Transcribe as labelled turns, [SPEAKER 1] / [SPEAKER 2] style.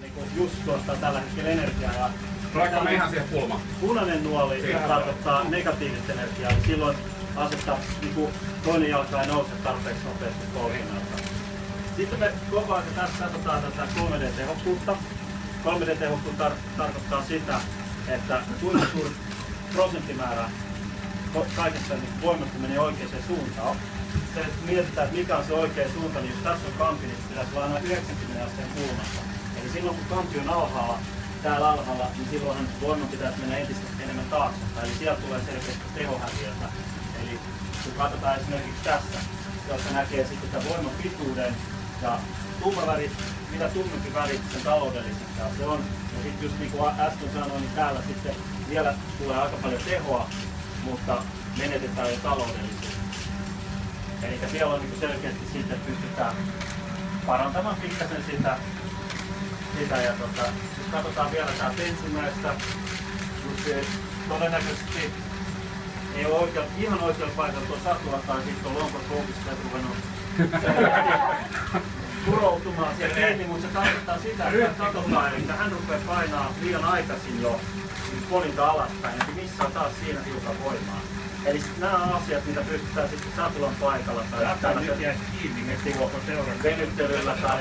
[SPEAKER 1] Niin kuin just tuottaa tällä hetkellä energiaa. Ja
[SPEAKER 2] Tuleeko me ihan siihen pulmaan?
[SPEAKER 1] punainen nuoli
[SPEAKER 2] Siihen.
[SPEAKER 1] tarkoittaa negatiivista energiaa, eli silloin asettaa niin kuin toinen jalka ei nouse tarpeeksi nopeasti polkinnalta. Sitten me koko ajan tässä katsotaan tätä 3D-tehokkuutta. 3D-tehokkuus tar- tarkoittaa sitä, että kuinka suuri prosenttimäärä kaikesta niin voimasta menee oikeaan suuntaan. Se, että mietitään, että mikä on se oikea suunta, niin jos tässä on kampi, niin pitäisi olla aina 90 asteen kulmassa. Eli silloin kun kampi on alhaalla, täällä alhaalla, niin silloinhan voiman pitäisi mennä entistä enemmän taaksepäin. Eli sieltä tulee selkeästi tehohäviötä. Eli kun katsotaan esimerkiksi tässä, jossa näkee sitten tämän voiman pituuden ja tumma väri, mitä tummempi väri, sen taloudellisempaa se on. Ja sitten just niin kuin äsken sanoin, niin täällä sitten vielä tulee aika paljon tehoa, mutta menetetään jo taloudellisesti. Eli siellä on niin selkeästi sitten pystytään parantamaan pikkasen sitä, sitä ja tota, jos katsotaan vielä täältä ensimmäistä, mutta se todennäköisesti ei ole oikein, ihan oikealla paikalla tuo satula tai sitten on lonkot koukista ruvennut kuroutumaan siellä kiinni, mutta se tarkoittaa sitä, että katsotaan, että hän rupeaa painaa liian aikaisin jo siis polinta alaspäin, eli missä on taas siinä hiukan voimaa. Eli nämä on asiat, mitä pystytään sitten satulan paikalla tai tällaisella venyttelyllä tai.